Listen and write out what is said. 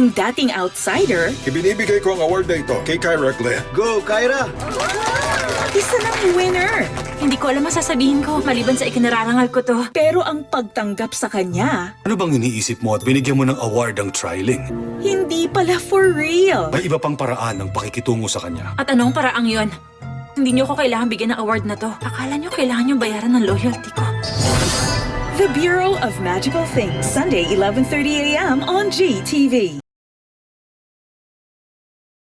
yung dating outsider, Ibinibigay ko ang award na ito kay Kyra Glenn. Go, Kyra! isa ng winner. Hindi ko alam masasabihin ko, maliban sa ikinararangal ko to. Pero ang pagtanggap sa kanya, Ano bang iniisip mo at binigyan mo ng award ang trialing? hindi pala for real. May iba pang paraan ng pakikitungo sa kanya. At anong paraang yon? Hindi niyo ko kailangan bigyan ng award na to. Akala niyo kailangan niyo bayaran ng loyalty ko. The Bureau of Magical Things, Sunday, 11.30 a.m. on GTV.